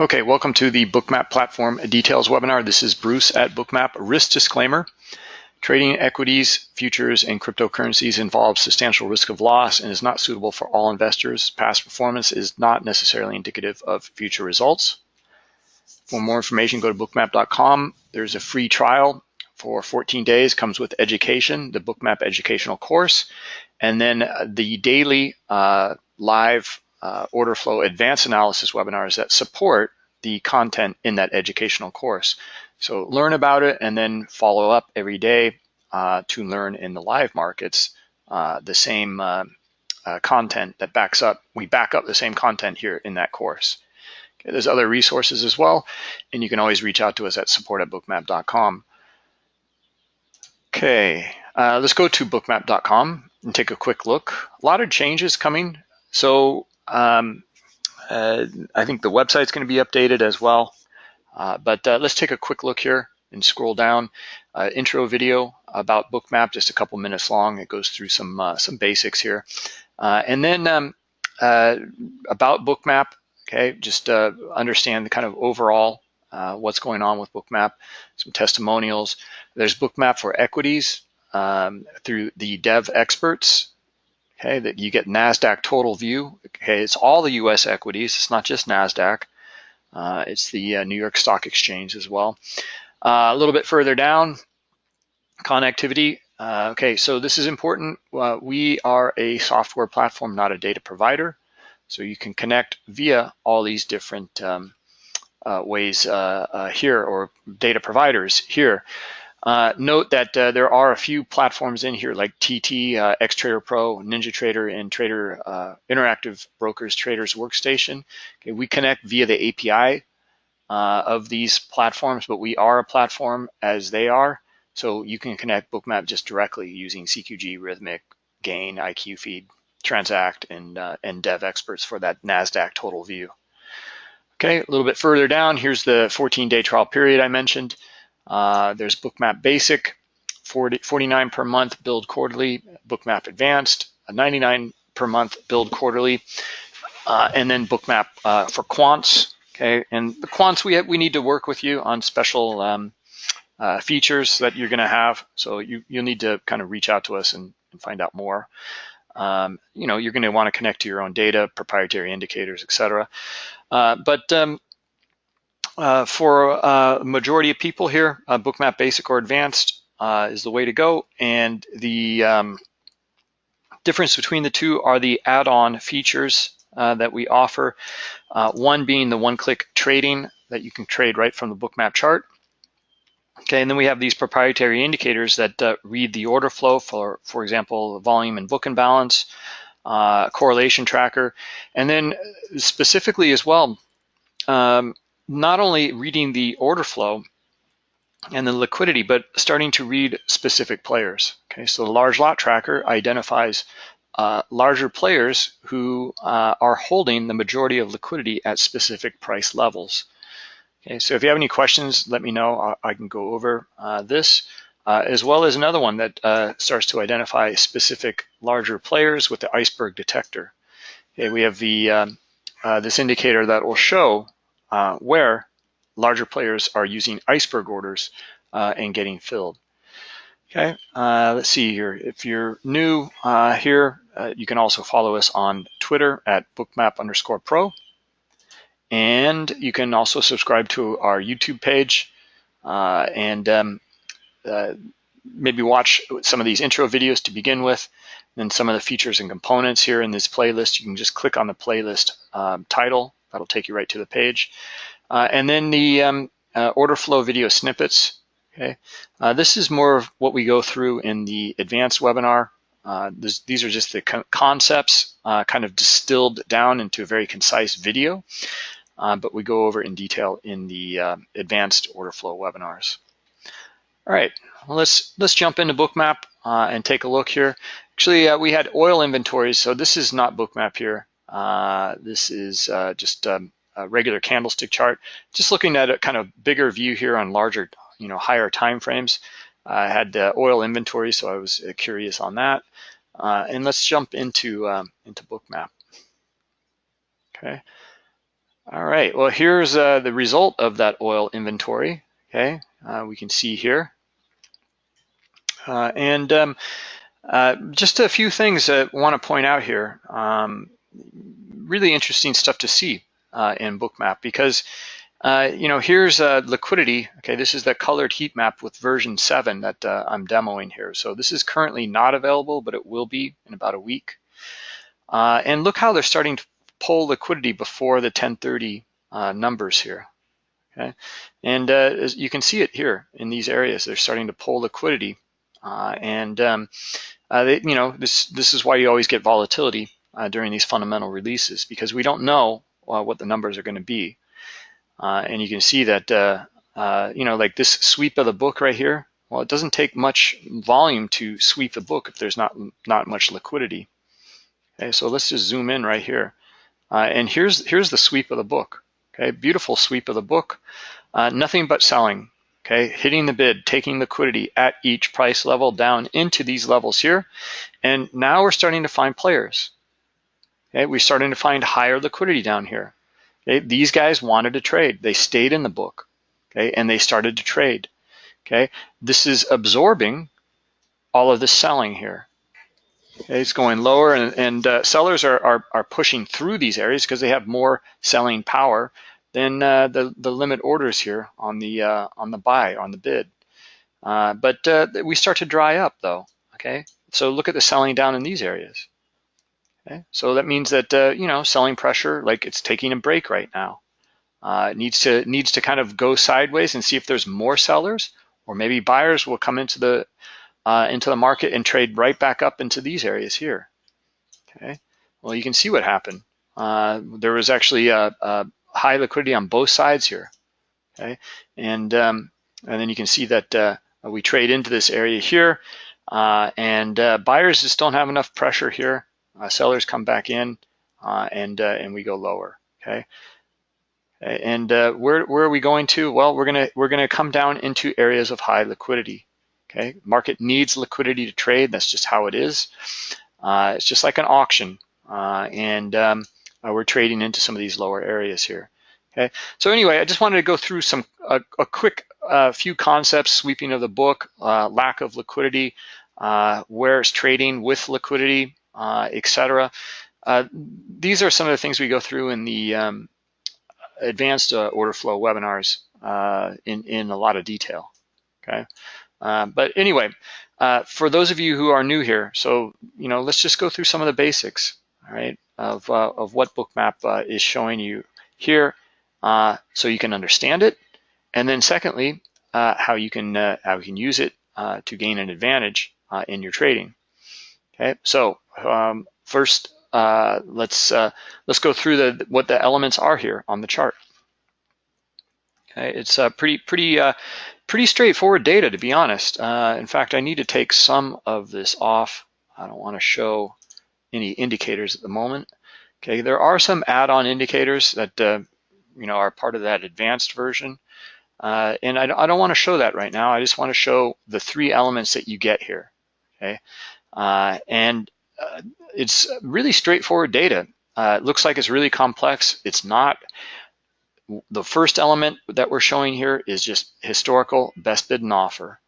Okay, welcome to the Bookmap Platform Details webinar. This is Bruce at Bookmap. Risk disclaimer. Trading equities, futures, and cryptocurrencies involves substantial risk of loss and is not suitable for all investors. Past performance is not necessarily indicative of future results. For more information, go to bookmap.com. There's a free trial for 14 days, comes with education, the Bookmap educational course, and then the daily uh, live uh, order flow advanced analysis webinars that support the content in that educational course. So learn about it and then follow up every day uh, to learn in the live markets uh, the same uh, uh, content that backs up, we back up the same content here in that course. Okay, there's other resources as well, and you can always reach out to us at support at bookmap.com. Okay, uh, let's go to bookmap.com and take a quick look. A lot of changes coming. So um, uh, I think the website's going to be updated as well. Uh, but uh, let's take a quick look here and scroll down. Uh, intro video about Bookmap, just a couple minutes long. It goes through some uh, some basics here. Uh, and then um, about Bookmap, okay, just understand the kind of overall what's going on with Bookmap, some testimonials. There's Bookmap for equities um, through the dev experts okay, that you get NASDAQ total view. Okay, it's all the US equities, it's not just NASDAQ. Uh, it's the uh, New York Stock Exchange as well. Uh, a little bit further down, connectivity. Uh, okay, so this is important. Uh, we are a software platform, not a data provider. So you can connect via all these different um, uh, ways here or data providers here. Uh, note that uh, there are a few platforms in here like TT, uh, XTrader Pro, NinjaTrader, and Trader uh, Interactive Brokers Traders Workstation. Okay, we connect via the API uh, of these platforms, but we are a platform as they are. So you can connect Bookmap just directly using CQG, Rithmic, Gain, IQ Feed, Transact, and, uh, and Dev Experts for that NASDAQ total view. Okay, a little bit further down, here's the 14-day trial period I mentioned. Uh, there's Bookmap Basic, 40, 49 per month, build quarterly, Bookmap Advanced, 99 per month, build quarterly, uh, and then Bookmap uh, for quants. Okay, and the quants we we need to work with you on special um, uh, features that you're going to have. So you you'll need to kind of reach out to us and, and find out more. Um, you know, you're going to want to connect to your own data, proprietary indicators, etc. Uh, but um, for a uh, majority of people here, uh, Bookmap Basic or Advanced uh, is the way to go. And the um, difference between the two are the add-on features uh, that we offer. Uh, one being the one-click trading that you can trade right from the Bookmap chart. Okay, and then we have these proprietary indicators that read the order flow for, for example, volume and book imbalance, balance, correlation tracker, and then specifically as well, um, not only reading the order flow and the liquidity, but starting to read specific players. Okay, so the large lot tracker identifies uh, larger players who uh, are holding the majority of liquidity at specific price levels. Okay, so if you have any questions, let me know. I, I can go over uh, this, uh, as well as another one that uh, starts to identify specific larger players with the iceberg detector. Okay, we have the um, uh, this indicator that will show uh, where larger players are using iceberg orders uh, and getting filled. Okay, uh, let's see here. If you're new uh, here, uh, you can also follow us on Twitter at bookmap underscore pro. And you can also subscribe to our YouTube page uh, and um, maybe watch some of these intro videos to begin with. Then some of the features and components here in this playlist. You can just click on the playlist um, title That'll take you right to the page. Uh, and then the um, uh, order flow video snippets. Okay, uh, this is more of what we go through in the advanced webinar. Uh, this, these are just the co concepts uh, kind of distilled down into a very concise video, uh, but we go over in detail in the advanced order flow webinars. All right, well, let's let's jump into Bookmap and take a look here. Actually, we had oil inventories, so this is not Bookmap here. Uh, this is uh, just um, a regular candlestick chart. Just looking at a kind of bigger view here on larger, you know, higher time frames. I had uh, oil inventory, so I was uh, curious on that. Uh, and let's jump into um, into Bookmap. Okay. All right, well, here's uh, the result of that oil inventory. Okay, uh, we can see here. And um, just a few things I want to point out here. Um, really interesting stuff to see uh, in Bookmap because, uh, you know, here's liquidity. Okay, this is the colored heat map with version 7 that I'm demoing here. So this is currently not available, but it will be in about a week. and look how they're starting to pull liquidity before the 1030 uh, numbers here. Okay, and uh, you can see it here in these areas. They're starting to pull liquidity, uh, and um, uh, they, you know this this is why you always get volatility uh, during these fundamental releases because we don't know uh, what the numbers are going to be, and you can see that you know like this sweep of the book right here. Well, it doesn't take much volume to sweep the book if there's not not much liquidity. Okay, so let's just zoom in right here. Uh, and here's, here's the sweep of the book, okay? Beautiful sweep of the book. Uh, nothing but selling, okay? Hitting the bid, taking liquidity at each price level down into these levels here. And now we're starting to find players, okay? We're starting to find higher liquidity down here. Okay? These guys wanted to trade. They stayed in the book, okay? And they started to trade, okay? This is absorbing all of the selling here. It's going lower, and, and uh, sellers are, are, are, pushing through these areas because they have more selling power than uh, the, the limit orders here on the, uh, on the buy, on the bid. Uh, but uh, we start to dry up though, okay? So look at the selling down in these areas. Okay, so that means that, uh, you know, selling pressure, like it's taking a break right now. it needs to needs to kind of go sideways and see if there's more sellers or maybe buyers will come into the uh, into the market and trade right back up into these areas here. Okay, well you can see what happened. Uh, there was actually a, a, high liquidity on both sides here. Okay, and um, and then you can see that uh, we trade into this area here, uh, and uh, buyers just don't have enough pressure here. Uh, sellers come back in, and and we go lower. Okay. And where, where are we going to? Well, we're gonna we're gonna come down into areas of high liquidity. Okay, market needs liquidity to trade. That's just how it is. Uh, it's just like an auction, uh, and um, uh, we're trading into some of these lower areas here. Okay, so anyway, I just wanted to go through some a, a quick uh, few concepts: sweeping of the book, uh, lack of liquidity, uh, trading with liquidity, etc. these are some of the things we go through in the um, advanced order flow webinars in in a lot of detail. Okay. Uh, but anyway, uh, for those of you who are new here, so you know, let's just go through some of the basics, all right, of uh, of what Bookmap uh, is showing you here, uh, so you can understand it, and then secondly, how you can how you can use it to gain an advantage in your trading. Okay, so um, first, let's let's go through the what the elements are here on the chart. Okay, it's pretty pretty pretty straightforward data, to be honest. Uh, in fact, I need to take some of this off. I don't want to show any indicators at the moment. Okay, there are some add-on indicators that uh, you know are part of that advanced version. Uh, and I, I don't want to show that right now. I just want to show the three elements that you get here. Okay, uh, and uh, it's really straightforward data. Uh, it looks like it's really complex. It's not the first element that we're showing here is just historical best bid and offer.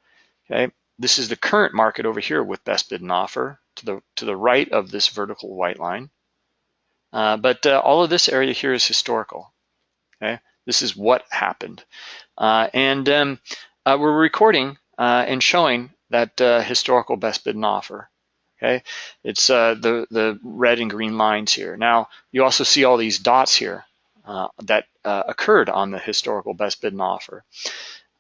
Okay, this is the current market over here with best bid and offer to the to the right of this vertical white line. Uh, but uh, all of this area here is historical. Okay, this is what happened, uh, and um, uh, we're recording uh, and showing that uh, historical best bid and offer. Okay, it's the the red and green lines here. Now you also see all these dots here uh, that uh, occurred on the historical best bid and offer.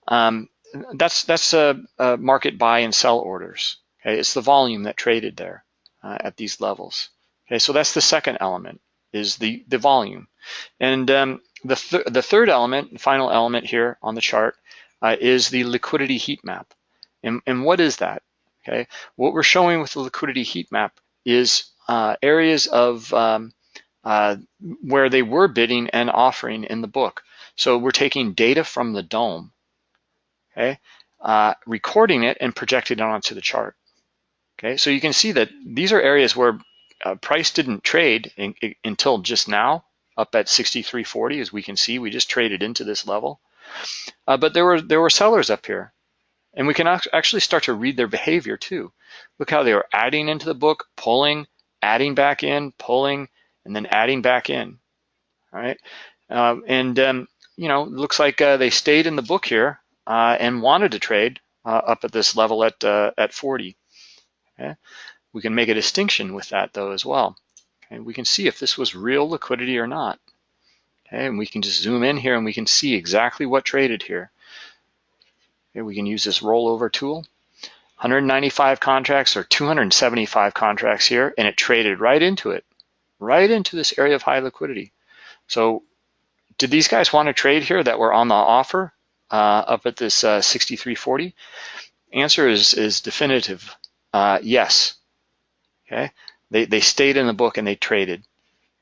Um, that's that's a, a, market buy and sell orders. Okay, it's the volume that traded there uh, at these levels. Okay, so that's the second element is the the volume, and um, the th the third element, final element here on the chart, uh, is the liquidity heat map. And, and what is that? Okay, what we're showing with the liquidity heat map is uh, areas of um, uh, where they were bidding and offering in the book. So we're taking data from the dome, okay, uh, recording it and projecting it onto the chart. Okay, so you can see that these are areas where uh, price didn't trade in, in, until just now, up at 63.40, as we can see. We just traded into this level. Uh, but there were there were sellers up here. And we can actually start to read their behavior too. Look how they are adding into the book, pulling, adding back in, pulling, and then adding back in. All right. Uh, and, um, you know, looks like uh, they stayed in the book here uh, and wanted to trade uh, up at this level at, uh, at 40. Okay. We can make a distinction with that though as well. Okay. We can see if this was real liquidity or not. Okay. And we can just zoom in here and we can see exactly what traded here. Okay, we can use this rollover tool. 195 contracts or 275 contracts here, and it traded right into it, right into this area of high liquidity. So did these guys want to trade here that were on the offer uh, up at this uh, 63.40? Answer is, is definitive, uh, yes. Okay, they, they stayed in the book and they traded.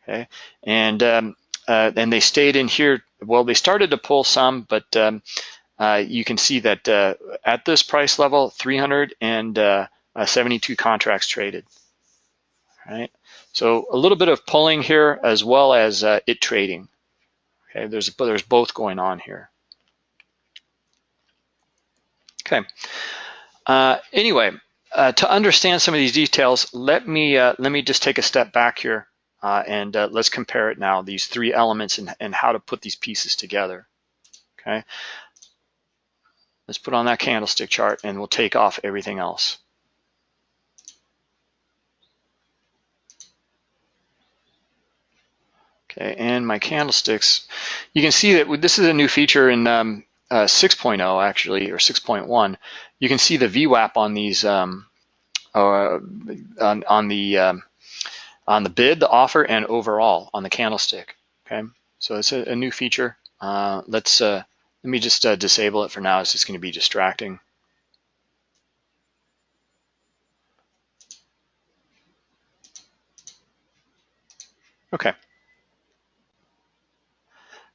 Okay, and um, uh, and they stayed in here. Well, they started to pull some, but um, uh, you can see that uh, at this price level, 372 uh, contracts traded. Right. So a little bit of pulling here as well as uh, it trading. Okay, there's there's both going on here. Okay. Uh, anyway, uh, to understand some of these details, let me let me just take a step back here and let's compare it now. These three elements and, and how to put these pieces together. Okay. Let's put on that candlestick chart and we'll take off everything else. Okay, and my candlesticks, you can see that this is a new feature in um, uh, 6.0 actually, or 6.1. You can see the VWAP on these, um, uh, on, on, the um, on the bid, the offer, and overall on the candlestick. Okay, so it's a, a new feature. Uh, let's uh, let me just uh, disable it for now. It's just going to be distracting. Okay.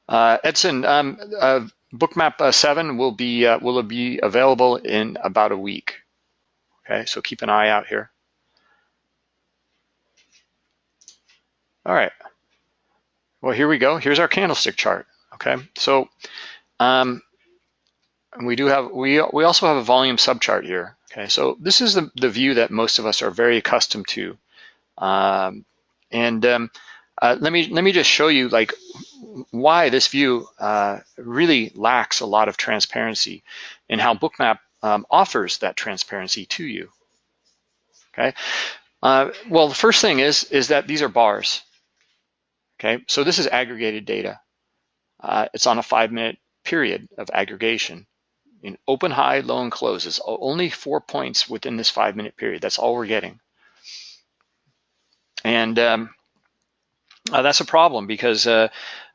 Uh, Edson, um, uh, Bookmap uh, 7 will be uh, will be available in about a week. Okay, so keep an eye out here. All right. Well, here we go. Here's our candlestick chart. Okay, so um, and we do have, we, we also have a volume subchart here. Okay, so this is the, the view that most of us are very accustomed to. Um, and um, uh, let me let me just show you like why this view uh, really lacks a lot of transparency and how Bookmap um, offers that transparency to you. Okay, uh, well the first thing is is that these are bars. Okay, so this is aggregated data. Uh, it's on a five minute period of aggregation. In open, high, low, and closes only four points within this five minute period. That's all we're getting. And um, uh, that's a problem because uh,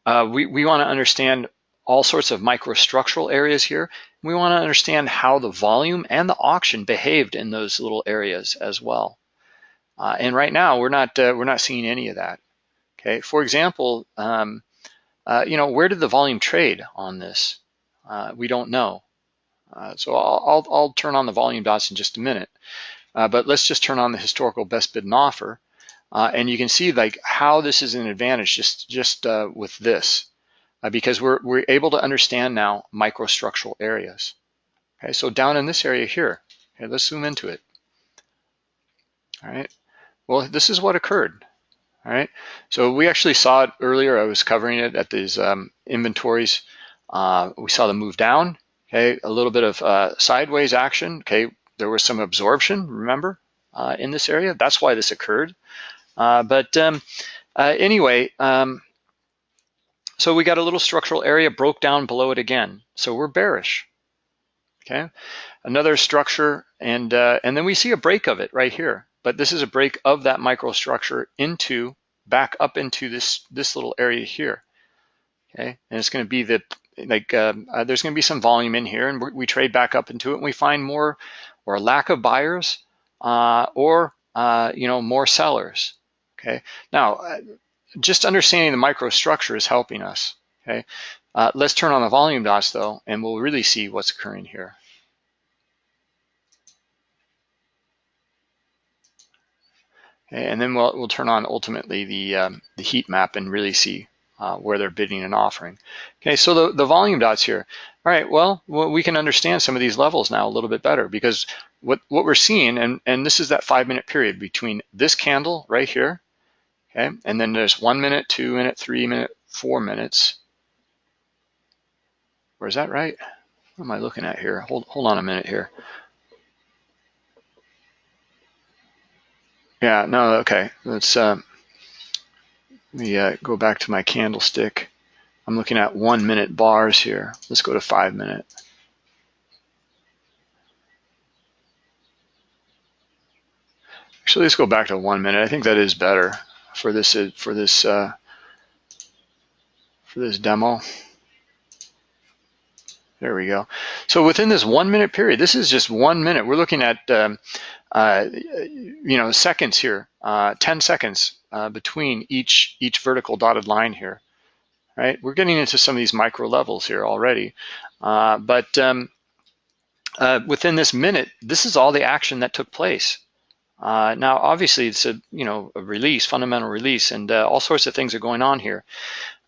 uh, we, we want to understand all sorts of microstructural areas here. We want to understand how the volume and the auction behaved in those little areas as well. Uh, and right now, we're not uh, we're not seeing any of that. Okay, for example, um, uh, you know, where did the volume trade on this? Uh, we don't know. Uh, so I'll, I'll, I'll, turn on the volume dots in just a minute. Uh, but let's just turn on the historical best bid and offer. Uh, and you can see like how this is an advantage just, just with this. because we're, we're able to understand now microstructural areas. Okay, so down in this area here, okay, let's zoom into it. All right, well, this is what occurred. All right, so we actually saw it earlier. I was covering it at these um, inventories. Uh, we saw them move down, okay, a little bit of uh, sideways action, okay. There was some absorption, remember, uh, in this area. That's why this occurred. Uh, but um, uh, anyway, um, so we got a little structural area broke down below it again. So we're bearish, okay. Another structure, and uh, and then we see a break of it right here but this is a break of that microstructure into back up into this this little area here. Okay, and it's going to be the like um, uh, there's going to be some volume in here, and we trade back up into it, and we find more or lack of buyers uh, or uh, you know more sellers. Okay, now uh, just understanding the microstructure is helping us. Okay, uh, let's turn on the volume dots though, and we'll really see what's occurring here. And then we'll, we'll turn on ultimately the, um, the heat map and really see uh, where they're bidding and offering. Okay, so the, the volume dots here. All right, well, we can understand some of these levels now a little bit better because what, what we're seeing, and, and this is that five minute period between this candle right here, okay, and then there's one minute, two minute, three minute, four minutes. Where is that right? What am I looking at here? Hold, hold on a minute here. Yeah, no, okay. Let's um, let me uh, go back to my candlestick. I'm looking at one minute bars here. Let's go to five minute. Actually, let's go back to one minute. I think that is better for this uh, for this uh, for this demo. There we go. So within this one minute period, this is just one minute. We're looking at, um, uh, you know, seconds here, uh, 10 seconds uh, between each each vertical dotted line here, right? We're getting into some of these micro levels here already. Uh, but um, uh, within this minute, this is all the action that took place. Uh, now, obviously, it's a you know a release, fundamental release, and all sorts of things are going on here.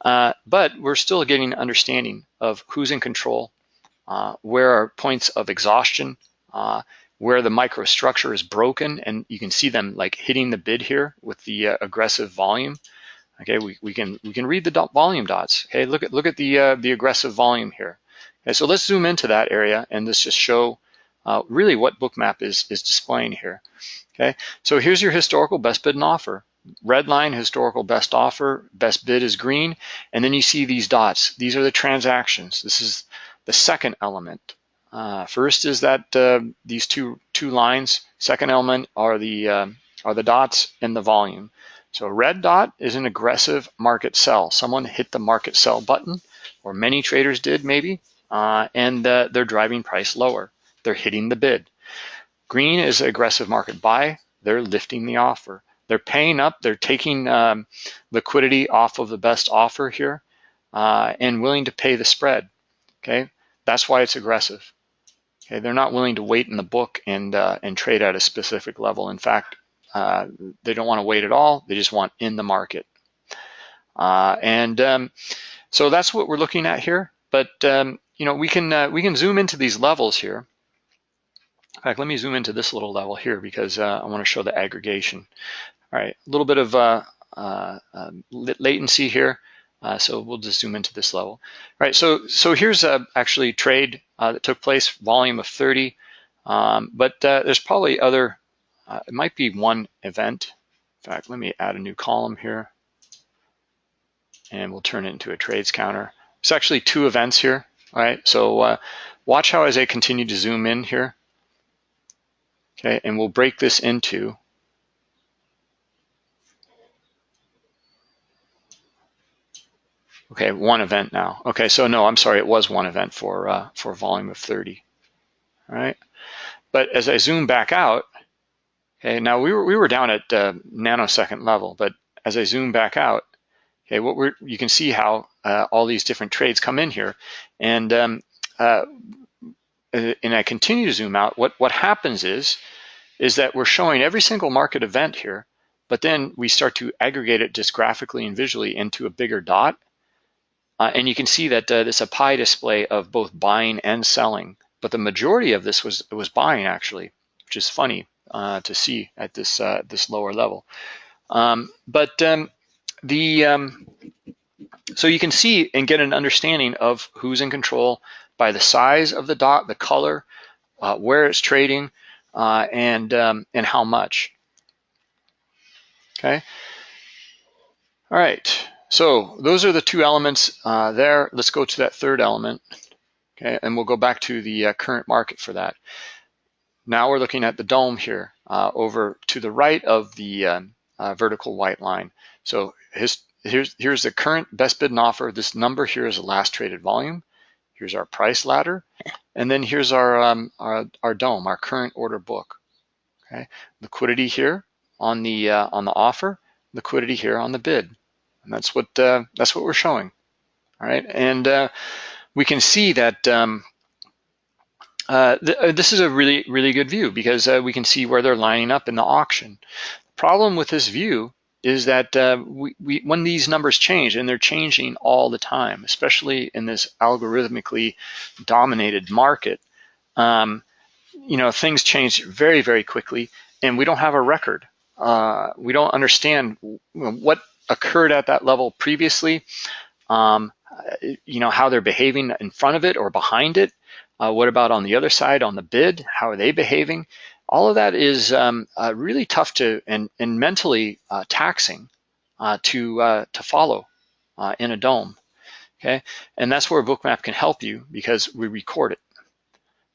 but we're still getting an understanding of who's in control, where are points of exhaustion, uh, where the microstructure is broken, and you can see them like hitting the bid here with the uh, aggressive volume. Okay, we, we can we can read the dot volume dots. Okay, look at look at the uh, the aggressive volume here. Okay, so let's zoom into that area and let's just show uh, really what Bookmap is is displaying here. Okay, so here's your historical best bid and offer. Red line, historical best offer, best bid is green, and then you see these dots. These are the transactions. This is the second element. Uh, first is that uh, these two two lines. Second element are the uh, are the dots in the volume. So a red dot is an aggressive market sell. Someone hit the market sell button, or many traders did maybe, uh, and uh, they're driving price lower. They're hitting the bid. Green is aggressive market buy. They're lifting the offer. They're paying up. They're taking um, liquidity off of the best offer here uh, and willing to pay the spread. Okay, that's why it's aggressive. Okay, they're not willing to wait in the book and uh, and trade at a specific level. In fact, uh, they don't want to wait at all. They just want in the market. Uh, and um, so that's what we're looking at here. But um, you know, we can uh, we can zoom into these levels here. In fact, let me zoom into this little level here because uh, I want to show the aggregation. All right, a little bit of uh, um, latency here. Uh, so we'll just zoom into this level. All right, so so here's a actually trade uh, that took place, volume of 30, um, but uh, there's probably other, uh, it might be one event. In fact, let me add a new column here and we'll turn it into a trades counter. It's actually two events here, all right? So uh, watch how as I continue to zoom in here, okay? And we'll break this into Okay, one event now. Okay, so no, I'm sorry, it was one event for uh, for volume of 30. All right, but as I zoom back out, okay, now we were we were down at uh, nanosecond level, but as I zoom back out, okay, what we're you can see how uh, all these different trades come in here, and um, uh, and I continue to zoom out. What what happens is is that we're showing every single market event here, but then we start to aggregate it just graphically and visually into a bigger dot. Uh, and you can see that uh, there's a pie display of both buying and selling, but the majority of this was was buying actually, which is funny uh, to see at this uh, this lower level. Um, but um, the um, so you can see and get an understanding of who's in control by the size of the dot, the color, uh, where it's trading, uh, and um, and how much. Okay. All right. So those are the two elements uh, there. Let's go to that third element, okay? And we'll go back to the uh, current market for that. Now we're looking at the dome here uh, over to the right of the um, uh, vertical white line. So his, here's, here's the current best bid and offer. This number here is the last traded volume. Here's our price ladder. And then here's our, um, our, our dome, our current order book. Okay, liquidity here on the uh, on the offer, liquidity here on the bid. And that's what uh, that's what we're showing. All right, and uh, we can see that um, uh, th uh, this is a really really good view because uh, we can see where they're lining up in the auction. The problem with this view is that uh, we, we, when these numbers change, and they're changing all the time, especially in this algorithmically dominated market, um, you know, things change very, very quickly, and we don't have a record. Uh, we don't understand what occurred at that level previously, um, you know, how they're behaving in front of it or behind it. Uh, what about on the other side on the bid? How are they behaving? all of that is um, uh, really tough to and, and mentally uh, taxing uh, to uh, to follow uh, in a dome. Okay, and that's where Bookmap can help you because we record it.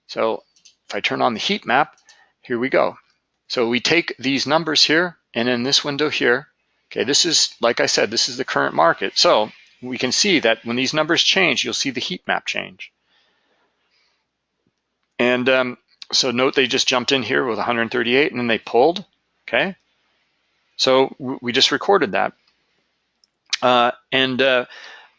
So if I turn on the heat map, here we go. So we take these numbers here and in this window here, okay, this is, like I said, this is the current market. So we can see that when these numbers change, you'll see the heat map change. And um, so note they just jumped in here with 138 and then they pulled, okay? So we just recorded that. Uh, and uh,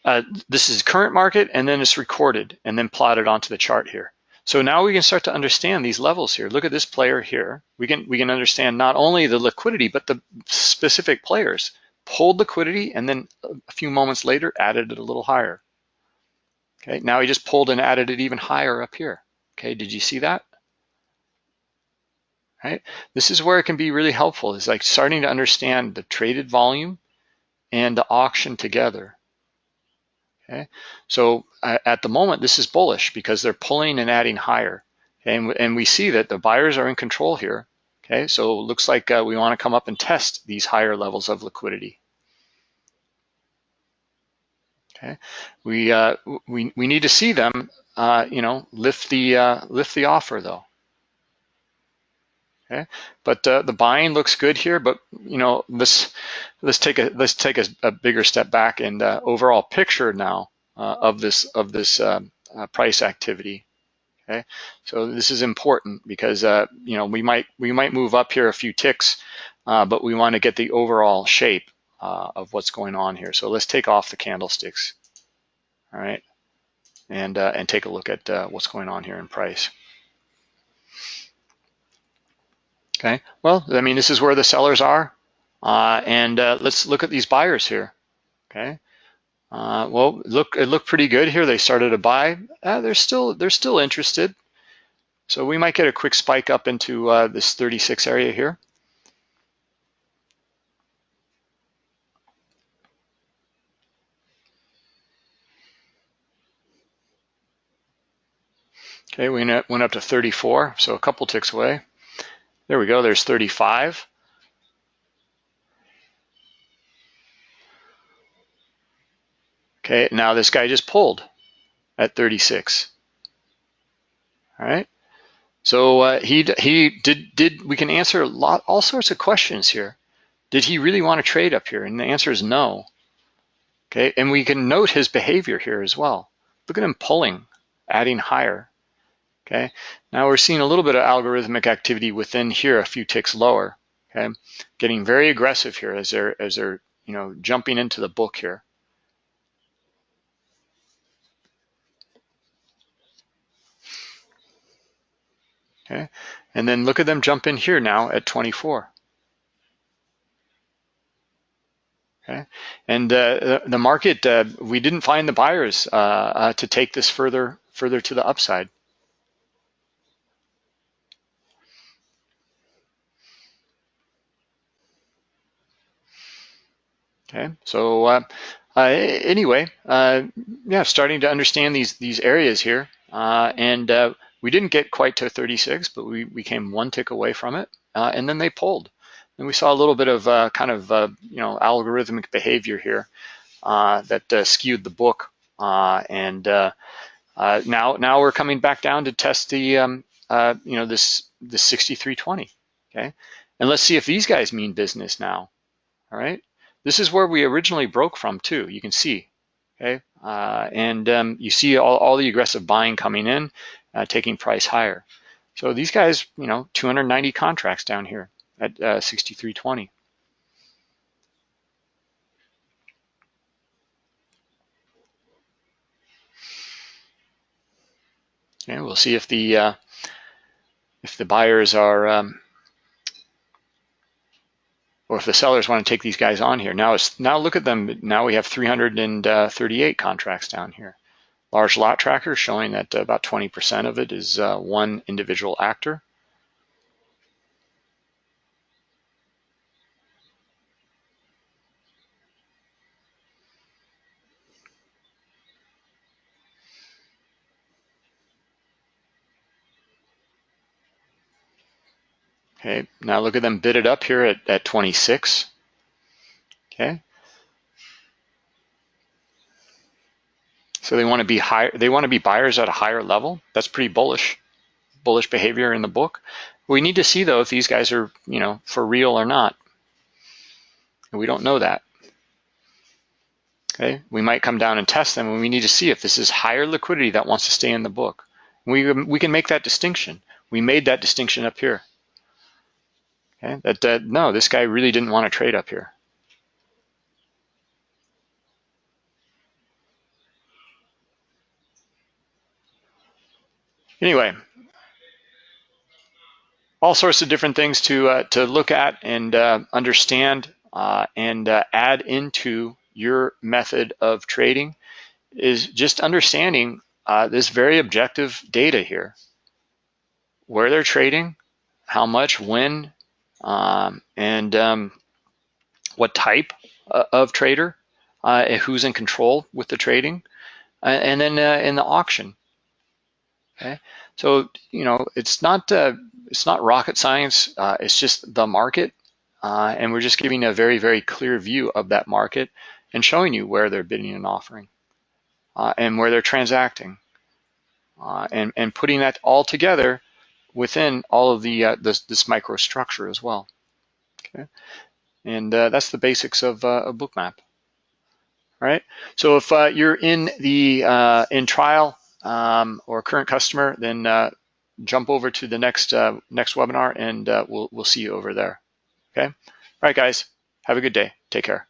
uh, this is current market and then it's recorded and then plotted onto the chart here. So now we can start to understand these levels here. Look at this player here. We can, we can understand not only the liquidity, but the specific players. Pulled liquidity and then a few moments later added it a little higher. Okay, now he just pulled and added it even higher up here. Okay, did you see that? right? This is where it can be really helpful is like starting to understand the traded volume and the auction together. Okay, so uh, at the moment, this is bullish because they're pulling and adding higher. Okay? And, and we see that the buyers are in control here. Okay, so it looks like uh, we want to come up and test these higher levels of liquidity. Okay, we uh, we we need to see them, uh, you know, lift the uh, lift the offer though. Okay, but uh, the buying looks good here. But you know, let's let's take a let's take a, a bigger step back and uh, overall picture now uh, of this of this um, uh, price activity. Okay, so this is important because uh, you know we might we might move up here a few ticks, uh, but we want to get the overall shape of what's going on here. So let's take off the candlesticks. All right, and and take a look at what's going on here in price. Okay, well, I mean, this is where the sellers are. Uh, and uh, let's look at these buyers here. Okay, uh, well, look, it looked pretty good here. They started to buy. Uh, they're still they're still interested. So we might get a quick spike up into uh, this 36 area here. Okay, we went up to 34, so a couple ticks away. There we go, there's 35. Okay, now this guy just pulled at 36. All right. So uh, he he did did we can answer a lot all sorts of questions here. Did he really want to trade up here? And the answer is no. Okay, and we can note his behavior here as well. Look at him pulling, adding higher. Okay, now we're seeing a little bit of algorithmic activity within here, a few ticks lower. Okay, getting very aggressive here as they're as they're you know jumping into the book here. Okay, and then look at them jump in here now at 24. Okay, and uh, the market uh, we didn't find the buyers uh, uh to take this further further to the upside. Okay, so uh, uh, anyway, uh, yeah, starting to understand these these areas here, uh, and uh, we didn't get quite to 36, but we, we came one tick away from it, uh, and then they pulled. And we saw a little bit of kind of you know algorithmic behavior here that skewed the book, and now now we're coming back down to test the um, you know this this 6320. Okay, and let's see if these guys mean business now. All right. This is where we originally broke from too, you can see, okay? Uh, and um, you see all, all, the aggressive buying coming in, uh, taking price higher. So these guys, you know, 290 contracts down here at uh, 63.20. Okay, we'll see if the uh, if the buyers are um, or if the sellers want to take these guys on here. Now, now look at them. Now we have 338 contracts down here. Large lot tracker showing that about 20% of it is uh, one individual actor. Okay, now look at them bid it up here at, at 26. Okay. So they want to be higher, they want to be buyers at a higher level. That's pretty bullish, bullish behavior in the book. We need to see though if these guys are, you know, for real or not. And we don't know that. Okay, we might come down and test them and we need to see if this is higher liquidity that wants to stay in the book. We, we can make that distinction. We made that distinction up here. Okay, that, that no, this guy really didn't want to trade up here. Anyway, all sorts of different things to uh, to look at and uh, understand uh, and uh, add into your method of trading is just understanding uh, this very objective data here. Where they're trading, how much, when, um, and um, what type uh, of trader, uh, who's in control with the trading, uh, and then uh, in the auction. Okay, so you know it's not uh, it's not rocket science. Uh, it's just the market, and we're just giving a very very clear view of that market and showing you where they're bidding and offering, and where they're transacting, and and putting that all together within all of the uh, this, this microstructure as well. Okay, and uh, that's the basics of uh, a bookmap. All right. So if uh, you're in the uh, in trial um, or current customer, then uh, jump over to the next next webinar, and we'll we'll see you over there. Okay. All right, guys. Have a good day. Take care.